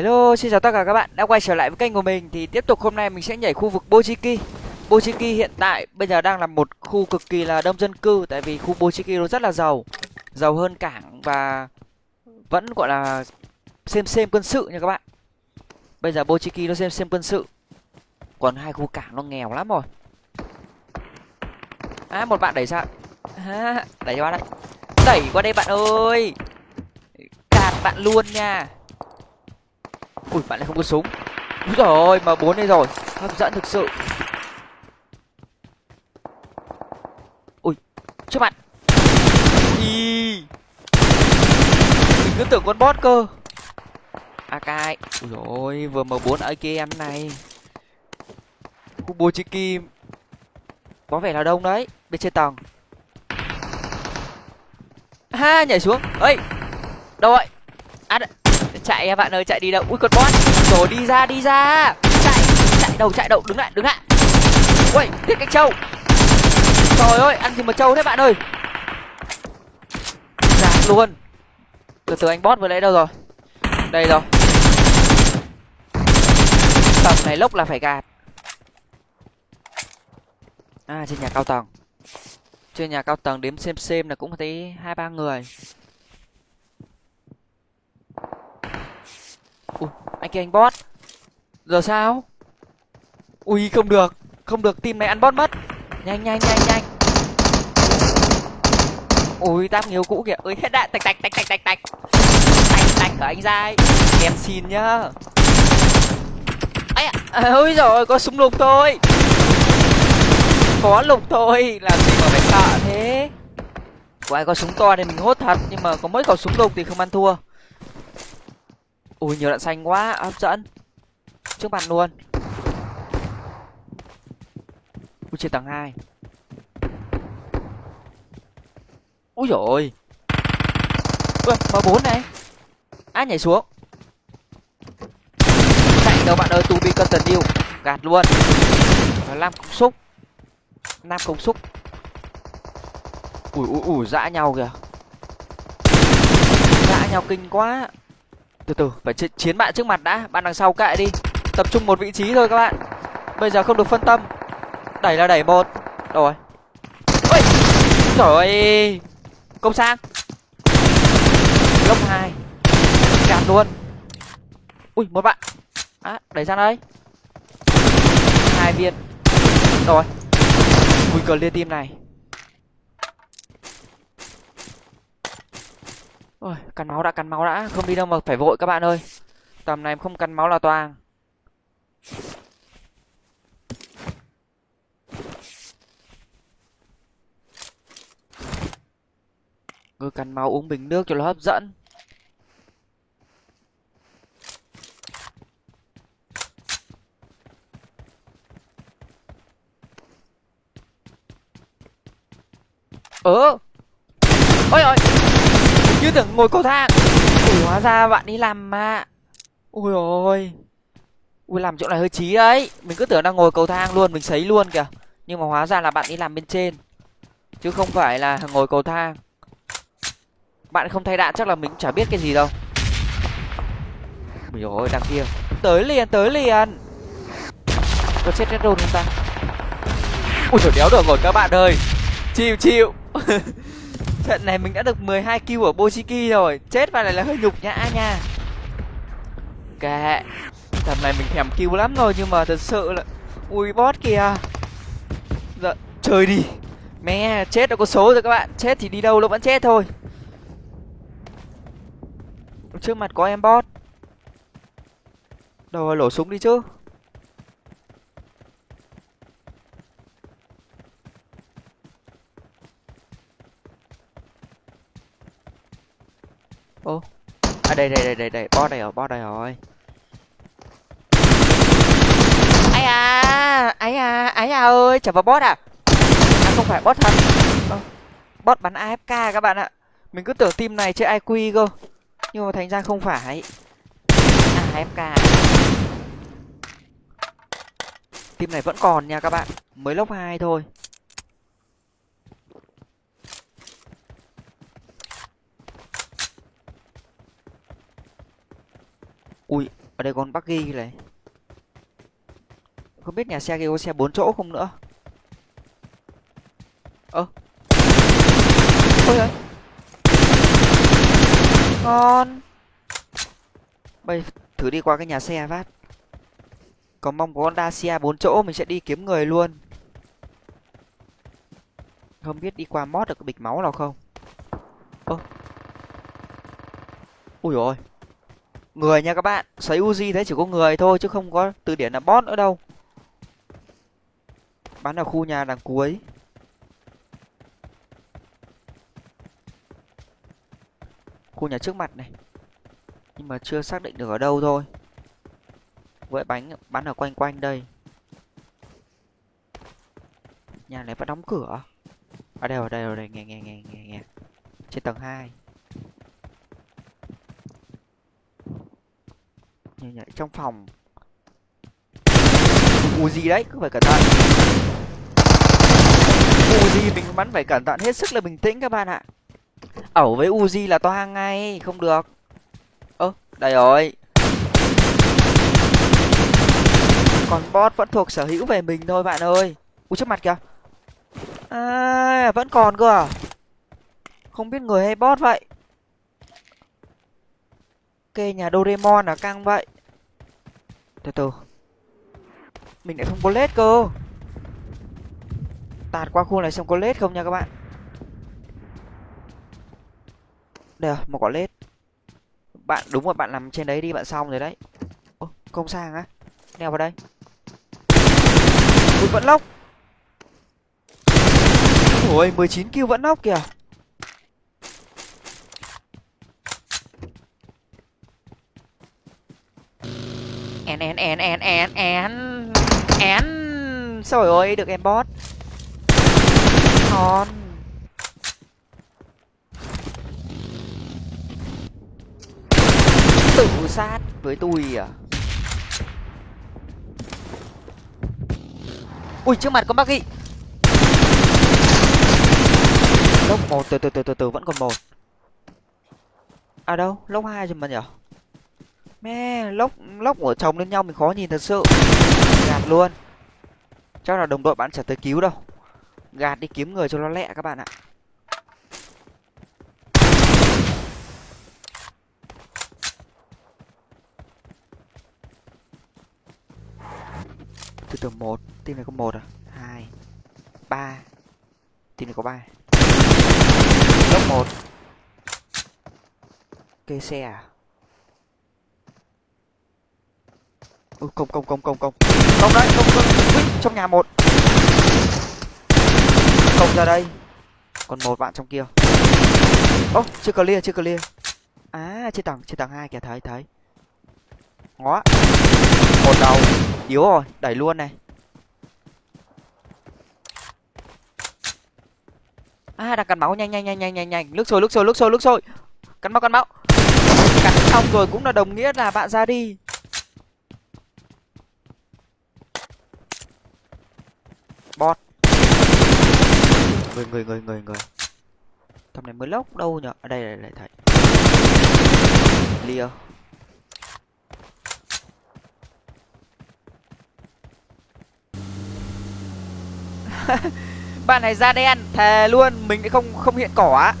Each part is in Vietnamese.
Hello, xin chào tất cả các bạn. Đã quay trở lại với kênh của mình Thì tiếp tục hôm nay mình sẽ nhảy khu vực Bochiki. Bochiki hiện tại bây giờ đang là một khu cực kỳ là đông dân cư Tại vì khu Bochiki nó rất là giàu. Giàu hơn cảng và vẫn gọi là xem xem quân sự nha các bạn. Bây giờ Bochiki nó xem xem quân sự. Còn hai khu cảng nó nghèo lắm rồi. À một bạn đẩy ra. À, Đẩy cho bạn đây. Đẩy qua đây bạn ơi. Cạt bạn luôn nha ui, bạn lại không có súng. Úi rồi mà bốn đây rồi. Hấp dẫn thực sự. Ui, trước mặt. Ý. mình cứ tưởng con bot cơ. Ak ui rồi vừa m bốn ở kia em này. Khu chi kim. Có vẻ là đông đấy, bên trên tầng. Ha, nhảy xuống. Ấy đâu vậy? Chạy em bạn ơi, chạy đi đâu? Ui, con bot rồi, đi ra đi ra. Chạy chạy đầu chạy đầu. Đứng lại đứng lại. Ui thiết cái trâu. Trời ơi, ăn gì mà trâu thế bạn ơi? Giạt luôn. Từ từ, anh bot vừa lấy đâu rồi? Đây rồi. Tầm này lốc là phải gạt. À trên nhà cao tầng. Trên nhà cao tầng đếm xem xem là cũng thấy hai, ba người. Ui anh kia anh bot giờ sao? Ui không được. Không được team này ăn bot mất. Nhanh nhanh nhanh nhanh. Ui táp nhiều cũ kìa. Ơi hết đạn. Tạch tạch tạch tạch tạch tạch. Tạch tạch của anh dai. Em xin nhá. Ấy à, ôi rồi có súng lục thôi. Có lục thôi. Làm gì mà phải sợ thế? Của ai có súng to thì mình hốt thật nhưng mà có mấy khẩu súng lục thì không ăn thua ui, nhiều đạn xanh quá. Hấp dẫn. Trước mặt luôn. Ui trên tầng hai. Ui rồi ui, m bốn này. Á, nhảy xuống. Chạy đâu bạn ơi tu bị cân tần yêu gạt luôn. Làm công xúc. Nam cục xúc. Ui ui ui, dã nhau kìa. Dã nhau kinh quá từ từ phải chiến bạn trước mặt đã. Bạn đằng sau kệ đi. Tập trung một vị trí thôi các bạn. Bây giờ không được phân tâm. Đẩy là đẩy một. Rồi. Ôi trời ơi! Công sang. Lốc hai. Gạt luôn. Ui một bạn. À, đẩy sang đây. Hai viên. Rồi. Nguy cơ liên tim này. Ôi, cắn máu đã, cắn máu đã. Không đi đâu mà phải vội các bạn ơi. Tầm này không cắn máu là toang cứ cắn máu uống bình nước cho nó hấp dẫn. Ơ! Ôi ôi! Như tưởng ngồi cầu thang. Ủa, hóa ra bạn đi làm mà. Ui ôi. Ui, làm chỗ này hơi trí đấy. Mình cứ tưởng đang ngồi cầu thang luôn, mình sấy luôn kìa. Nhưng mà hóa ra là bạn đi làm bên trên, chứ không phải là ngồi cầu thang. Bạn không thay đạn chắc là mình chả biết cái gì đâu. Ui ôi, đằng kia. Tới liền tới liền. Có chết red không ta. Ui trời đéo được rồi các bạn ơi. Chịu chịu. trận này mình đã được 12 kill ở bochiki rồi. Chết vào này là hơi nhục nhã nha. Kệ tầm này mình thèm kill lắm rồi nhưng mà thật sự là ui, boss kìa dạ chơi đi. Mẹ, chết đã có số rồi các bạn. Chết thì đi đâu nó vẫn chết thôi. Trước mặt có em boss. Đâu, lổ súng đi chứ. Ô. À đây đây đây đây đây. Bo đây rồi bo đây rồi ai à ấy à ấy à ơi, chả vào bot à. À không phải bot thật. Bot bắn afk à các bạn ạ. Mình cứ tưởng team này chơi iq cơ. Nhưng mà thành ra không phải. À, afk team này vẫn còn nha các bạn. Mới lốc hai thôi ui ở đây còn buggy này. Không biết nhà xe kia có xe bốn chỗ không nữa. Ơ. Ôi ơi ngon. Bây thử đi qua cái nhà xe phát. Còn mong có con dacia bốn chỗ mình sẽ đi kiếm người luôn. Không biết đi qua mót được cái bịch máu nào không? Ơ. Ui rồi người nha các bạn. Xoáy uzi thế chỉ có người thôi, chứ không có từ điển là bot nữa đâu. Bắn ở khu nhà đằng cuối. Khu nhà trước mặt này. Nhưng mà chưa xác định được ở đâu thôi. Vội bánh, bắn ở quanh quanh đây. Nhà này vẫn đóng cửa. Ở đây ở đây ở đây. Nghe nghe nghe nghe nghe. Trên tầng hai. Nhảy trong phòng. Uzi đấy, cứ phải cẩn thận. Uzi mình bắn phải cẩn thận hết sức là bình tĩnh các bạn ạ. Ẩu với Uzi là toang ngay, không được. Ơ, đây rồi. Còn bot vẫn thuộc sở hữu về mình thôi bạn ơi. U trước mặt kìa. À vẫn còn cơ à? Không biết người hay bot vậy. Kê nhà doraemon là căng vậy từ từ. Mình lại không có lết cơ. Tạt qua khu này xem có lết không nha các bạn? Đây một quả lết. Bạn, đúng rồi, bạn nằm trên đấy đi, bạn xong rồi đấy. Ô không sang á. Neo vào đây. Ui, vẫn lóc. Ôi, mười chín kill vẫn lóc kìa. En en en en en en en trời ơi, được em bot. Ngon. Tự sát với tôi à? Ui, trước mặt có bác ghi lốc một, từ từ từ từ từ, vẫn còn một. À đâu? Lốc hai rồi mà nhở? Mẹ, lốc lốc của chồng lên nhau mình khó nhìn thật sự. Gạt luôn. Chắc là đồng đội bạn chẳng tới cứu đâu. Gạt đi kiếm người cho nó lẹ các bạn ạ. Từ từ một, team này có một à? Hai, ba. Team này có ba. Lớp một. Kê xe à? Ừ, công công công công công. Công đấy công công. Ui, trong nhà một. Công ra đây. Còn một bạn trong kia. Ô oh, chưa clear chưa clear. À trên tầng trên tầng hai kìa thấy thấy. Ngó. Một đầu. Yếu rồi đẩy luôn này. À đang cắn máu nhanh nhanh nhanh nhanh nhanh nhanh. Nước sôi nước sôi nước sôi nước sôi. Cắn máu cắn máu. Cắn xong rồi cũng là đồng nghĩa là bạn ra đi. Bot. Người người người người người. Thằng này mới lốc đâu nhở? Ở đây lại lại thấy. Lia bạn này da đen, thề luôn, mình không không hiện cỏ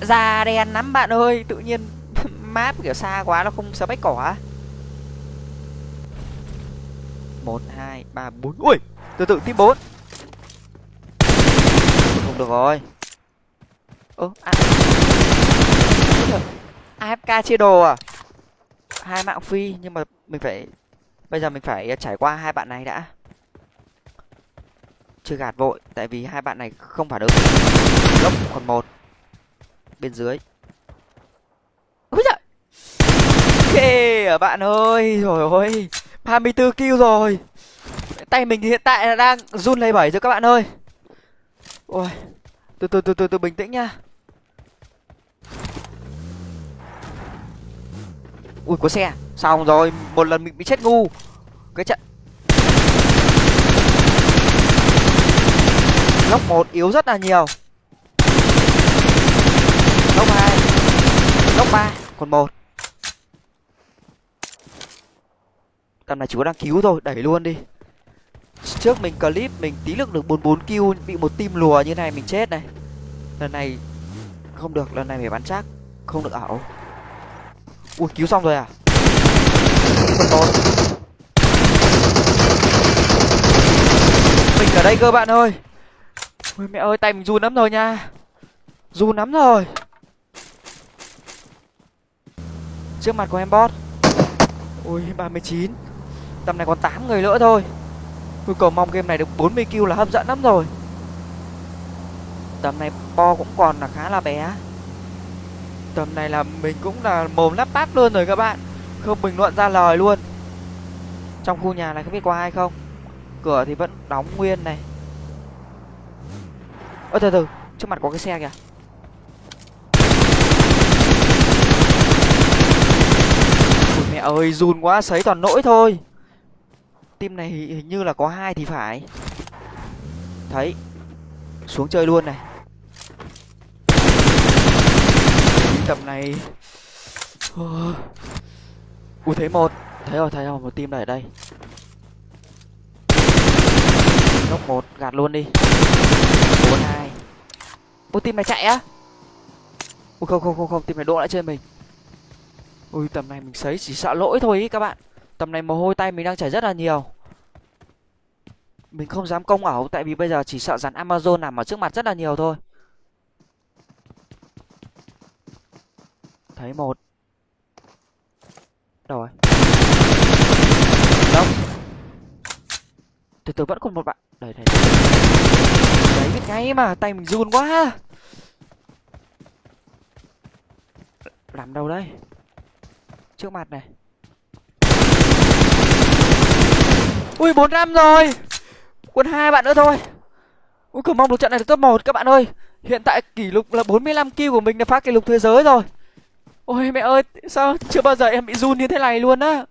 da đen lắm bạn ơi, tự nhiên map kiểu xa quá, nó không sờ bách cỏ một, hai, ba, bốn. Ui! Từ từ, tiếp bốn. Không được rồi. Ơ à. afk chia đồ à? Hai mạng phi nhưng mà mình phải, bây giờ mình phải trải qua hai bạn này đã. Chưa gạt vội, tại vì hai bạn này không phản ứng. Gốc còn một. Bên dưới. Ôi trời kê, bạn ơi rồi ôi hai mươi bốn kill rồi tay mình hiện tại là đang run lấy bảy rồi các bạn ơi. Ôi, từ từ từ từ từ bình tĩnh nha. Ui, có xe. Xong rồi, một lần mình bị chết ngu. Cái trận. Lốc một yếu rất là nhiều. Lốc hai. Lốc ba. Còn một. Tầm này chỉ có đang cứu thôi, đẩy luôn đi trước mình clip, mình tí lực được bốn bốn kill, bị một team lùa như này mình chết này. Lần này, không được, lần này phải bắn chắc, không được ảo. Ui, cứu xong rồi à? Phần một mình ở đây cơ bạn ơi. Ôi mẹ ơi, tay mình run lắm rồi nha. Run lắm rồi. Trước mặt của em bot. Ui 39 tầm này còn 8 người nữa thôi. Tôi cầu mong game này được 40 kill là hấp dẫn lắm rồi. Tầm này bo cũng còn là khá là bé. Tầm này là mình cũng là mồm lắp bắp luôn rồi các bạn. Không bình luận ra lời luôn. Trong khu nhà này không biết có ai không? Cửa thì vẫn đóng nguyên này. Ơ, từ từ, Trước mặt có cái xe kìa. Ôi, mẹ ơi, run quá, sấy toàn nỗi thôi team này hình như là có hai thì phải. Thấy, xuống chơi luôn này. Tầm này ui thấy một, thấy rồi thấy rồi, một team này ở đây. Nóc một, gạt luôn đi. Bốn hai. Ô, team này chạy á. Ui, không không không không, team này đỗ lại chơi mình. Ui, tầm này mình sấy chỉ sợ lỗi thôi ý các bạn. Tầm này mồ hôi tay mình đang chảy rất là nhiều mình không dám công ẩu tại vì bây giờ chỉ sợ rắn amazon nằm ở trước mặt rất là nhiều thôi. Thấy một. Đâu rồi? Đâu? Từ từ, vẫn còn một bạn. Đấy đây đấy, biết ngay mà, tay mình run quá. Làm đâu đây? Trước mặt này. Ui, bốn năm rồi quân hai bạn nữa thôi. Ui cầu mong được trận này được top một, các bạn ơi. Hiện tại kỷ lục là 45 kill của mình là phá kỷ lục thế giới rồi. Ôi, mẹ ơi, sao chưa bao giờ em bị run như thế này luôn á?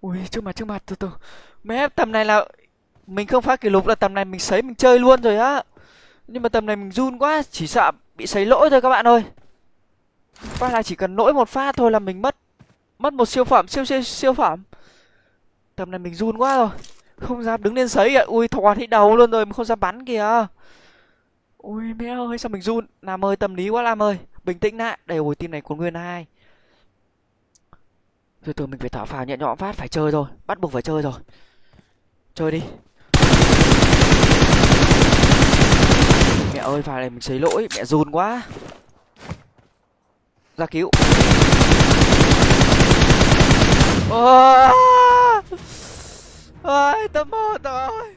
Ui, trước mặt trước mặt, từ từ. Mẹ tầm này là mình không phá kỷ lục là tầm này mình sấy, mình chơi luôn rồi á. Nhưng mà tầm này mình run quá, chỉ sợ bị sấy lỗi thôi các bạn ơi. Phát là chỉ cần lỗi một phát thôi là mình mất mất một siêu phẩm, siêu siêu siêu phẩm tầm này mình run quá rồi. Không dám đứng lên sấy ạ. Ui thò thấy đầu luôn rồi mà không dám bắn kìa. Ui, mẹ ơi, sao mình run? Làm ơi, tâm lý quá làm ơi. Bình tĩnh lại. Đây hồi team này còn nguyên hai. Từ từ, mình phải thở phào nhẹ nhõm phát. Phải chơi rồi. Bắt buộc phải chơi rồi. Chơi đi. Mẹ ơi pha này mình xấy lỗi. Mẹ run quá. Ra cứu. Ôi ơi tấm một rồi